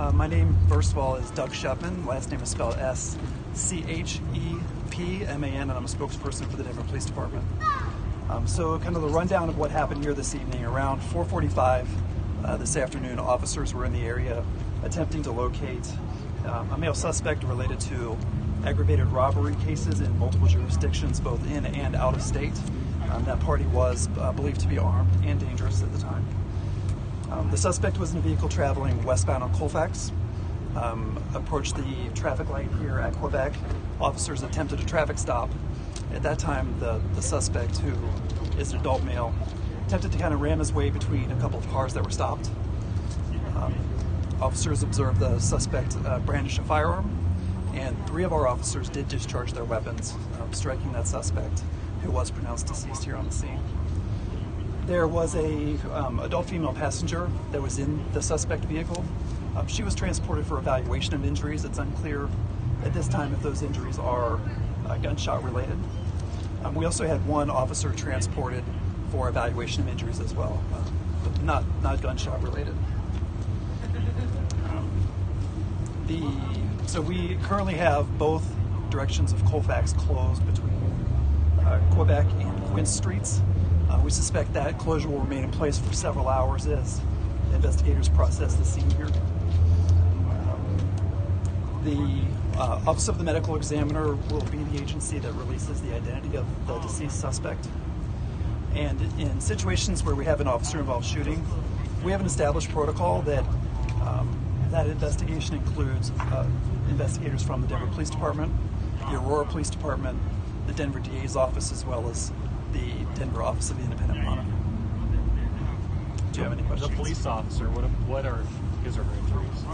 Uh, my name, first of all, is Doug Schepman. Last name is spelled S C H E P M A N, and I'm a spokesperson for the Denver Police Department. Um, so, kind of the rundown of what happened here this evening. Around 4:45 uh, this afternoon, officers were in the area attempting to locate um, a male suspect related to aggravated robbery cases in multiple jurisdictions, both in and out of state. Um, that party was uh, believed to be armed and dangerous at the time. Um, the suspect was in a vehicle traveling westbound on Colfax. Um, approached the traffic light here at Quebec. Officers attempted a traffic stop. At that time, the, the suspect, who is an adult male, attempted to kind of ram his way between a couple of cars that were stopped. Um, officers observed the suspect uh, brandish a firearm, and three of our officers did discharge their weapons, um, striking that suspect, who was pronounced deceased here on the scene. There was a um, adult female passenger that was in the suspect vehicle. Um, she was transported for evaluation of injuries. It's unclear at this time if those injuries are uh, gunshot related. Um, we also had one officer transported for evaluation of injuries as well, uh, but not not gunshot related. Um, the so we currently have both directions of Colfax closed between uh, Quebec and Quince streets. Uh, we suspect that closure will remain in place for several hours as investigators process the scene here. Um, the uh, Office of the Medical Examiner will be the agency that releases the identity of the deceased suspect. And in situations where we have an officer involved shooting, we have an established protocol that um, that investigation includes uh, investigators from the Denver Police Department, the Aurora Police Department, the Denver DA's office, as well as the Denver Office of the Independent Monitor. Do you have any questions? The police officer, what, what are his or her injuries?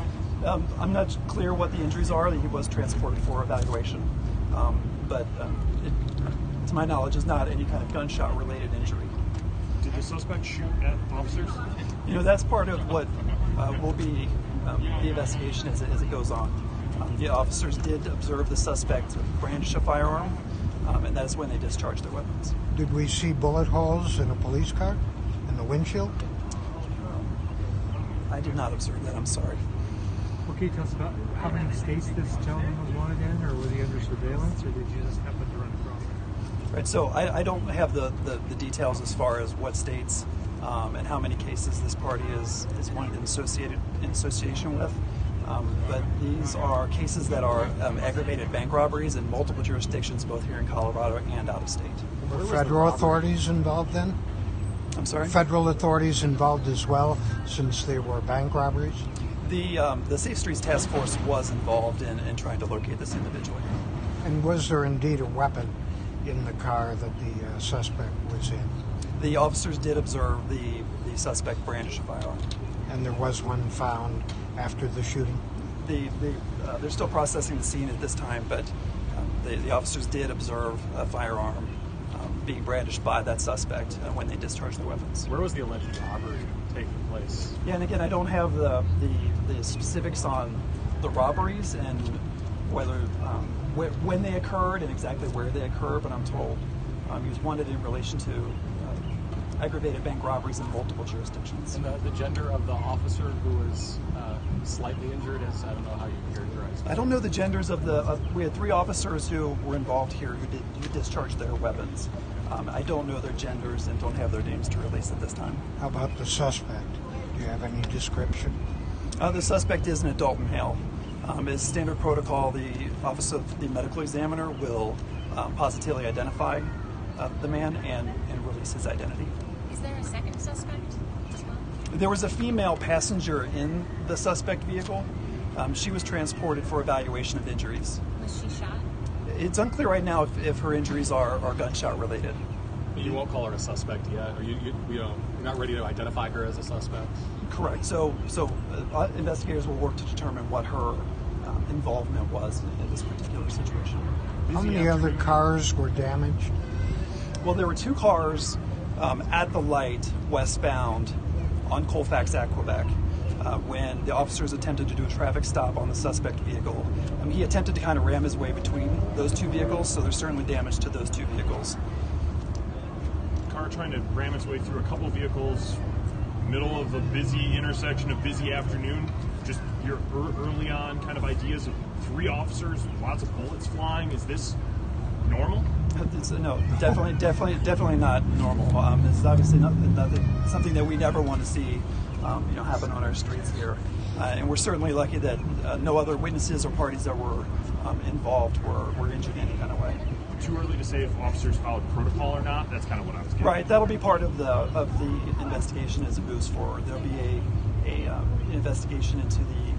Um, I'm not clear what the injuries are. He was transported for evaluation, um, but um, it, to my knowledge, is not any kind of gunshot-related injury. Did the suspect shoot at officers? You know, that's part of what uh, will be um, the investigation as it, as it goes on. Um, the officers did observe the suspect brandish a firearm, um, and that is when they discharged their weapons. Did we see bullet holes in a police car? In the windshield? I did not observe that. I'm sorry. Well, can you tell us about how many states this gentleman was wanted in, or was he under surveillance, or did you just happen to run across him? Right. So I, I don't have the, the, the details as far as what states um, and how many cases this party is is wanted in associated in association with. Um, but these are cases that are um, aggravated bank robberies in multiple jurisdictions, both here in Colorado and out of state. Were federal authorities involved then? I'm sorry. Federal authorities involved as well, since they were bank robberies? The um, the Safe Streets Task Force was involved in, in trying to locate this individual. And was there indeed a weapon in the car that the uh, suspect was in? The officers did observe the, the suspect brandish a firearm. And there was one found after the shooting? The, the, uh, they're still processing the scene at this time, but um, the, the officers did observe a firearm um, being brandished by that suspect uh, when they discharged their weapons. Where was the alleged robbery taking place? Yeah, and again, I don't have the, the, the specifics on the robberies and whether um, wh- when they occurred and exactly where they occurred, but I'm told um, he was wanted in relation to aggravated bank robberies in multiple jurisdictions. And the, the gender of the officer who was uh, slightly injured is, I don't know how you characterize it. I don't know the genders of the. Of, we had three officers who were involved here who did who discharged their weapons. Um, I don't know their genders and don't have their names to release at this time. How about the suspect? Do you have any description? Uh, the suspect is an adult male. Um, as standard protocol, the Office of the Medical Examiner will um, positively identify uh, the man and, and release his identity. Is there a second suspect as well? There was a female passenger in the suspect vehicle. Um, she was transported for evaluation of injuries. Was she shot? It's unclear right now if, if her injuries are, are gunshot related. You won't call her a suspect yet, or you, you, you know, you're not ready to identify her as a suspect. Correct. So, so uh, investigators will work to determine what her um, involvement was in, in this particular situation. How many other cars were damaged? Well, there were two cars um, at the light westbound on Colfax at Quebec uh, when the officers attempted to do a traffic stop on the suspect vehicle. Um, he attempted to kind of ram his way between those two vehicles, so there's certainly damage to those two vehicles. car trying to ram its way through a couple vehicles, middle of a busy intersection, a busy afternoon. Just your ear- early on kind of ideas of three officers, lots of bullets flying? Is this normal? It's, no, definitely, definitely, definitely not normal. Um, it's obviously not, nothing, something that we never want to see, um, you know, happen on our streets here. Uh, and we're certainly lucky that uh, no other witnesses or parties that were um, involved were, were injured in any kind of way. Too early to say if officers followed protocol or not. That's kind of what I was getting. Right, that'll be part of the of the investigation as it moves forward. There'll be a a um, investigation into the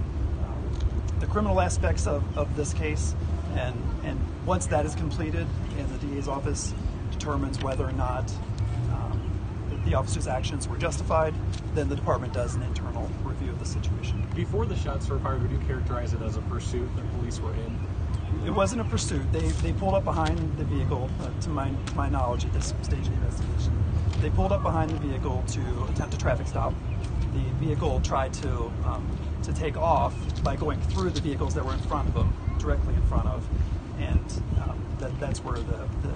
um, the criminal aspects of, of this case, and and once that is completed, and the DA's office determines whether or not um, the officer's actions were justified, then the department does an internal review of the situation. Before the shots were fired, would you characterize it as a pursuit that police were in? It wasn't a pursuit. They, they pulled up behind the vehicle, uh, to my to my knowledge at this stage of the investigation. They pulled up behind the vehicle to attempt a traffic stop. The vehicle tried to um, to take off by going through the vehicles that were in front of them, directly in front of, and um, that, that's where the, the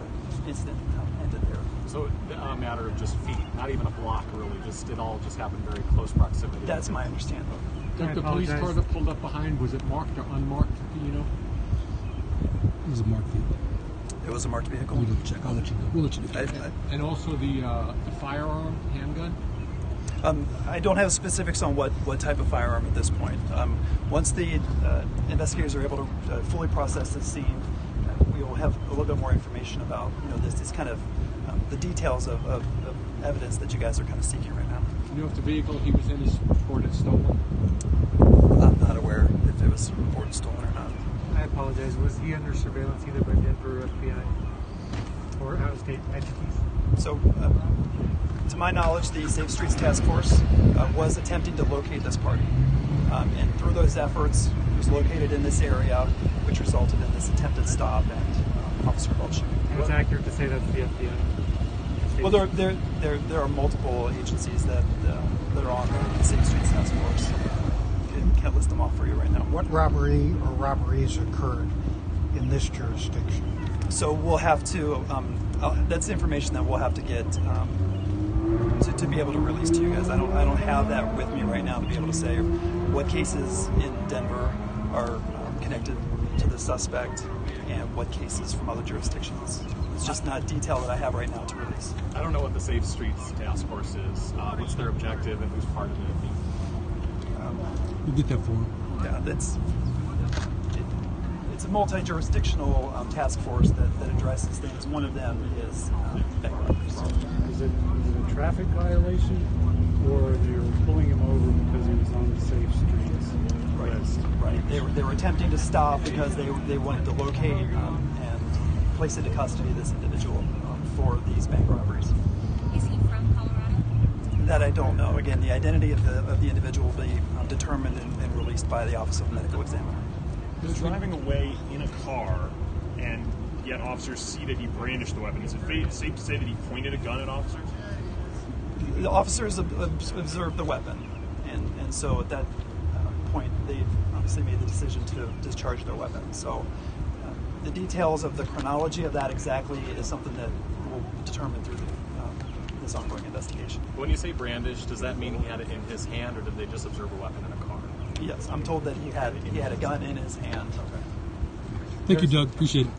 incident ended there. So a matter of just feet, not even a block, really. Just it all just happened very close proximity. That's my understanding. I Doug, the police car apologize. that pulled up behind, was it marked or unmarked? Do you know? It was a marked vehicle. It was a marked vehicle. We'll check. I'll let you know. We'll let you know. I, I, And also the, uh, the firearm, handgun? Um, I don't have specifics on what, what type of firearm at this point. Um, once the uh, investigators are able to uh, fully process the scene, uh, we will have a little bit more information about you know this, this kind of um, the details of, of, of evidence that you guys are kind of seeking right now. Do you know if the vehicle he was in is reported stolen? I'm not aware if it was reported stolen or not. I apologize. Was he under surveillance either by Denver or FBI or out of state entities? So, uh, to my knowledge, the Safe Streets Task Force uh, was attempting to locate this party. Um, and through those efforts, it was located in this area, which resulted in this attempted stop and officer involved. And it's accurate to say that's the FBI. Well, there, there, there, there are multiple agencies that, uh, that are on the Safe Streets Task Force. I can't list them all for you right now. What robbery or robberies occurred in this jurisdiction? So we'll have to, um, uh, that's information that we'll have to get um, to, to be able to release to you guys. I don't, I don't have that with me right now to be able to say what cases in Denver are um, connected to the suspect and what cases from other jurisdictions. It's just not detail that I have right now to release. I don't know what the Safe Streets Task Force is. Uh, what's their objective and who's part of it? We'll get that for him. Yeah, that's it, it's a multi-jurisdictional um, task force that, that addresses things. One of them is um, bank robberies. Is it, is it a traffic violation or you're pulling him over because he was on the safe streets list? Right. They were, they were attempting to stop because they, they wanted to locate um, and place into custody this individual um, for these bank robberies. Is he from Colorado? That I don't know. Again, the identity of the, of the individual will be um, determined and, and released by the Office of Medical Examiner. Was driving away in a car, and yet officers see that he brandished the weapon. Is it safe to say that he pointed a gun at officers? The officers ob- ob- observed the weapon, and, and so at that uh, point, they obviously made the decision to discharge their weapon. So uh, the details of the chronology of that exactly is something that we'll determine through the, um, this ongoing investigation. When you say brandish, does that mean he had it in his hand, or did they just observe a weapon in a car? Yes, I'm told that he had he had a gun in his hand. Okay. Thank you, Doug. Appreciate it.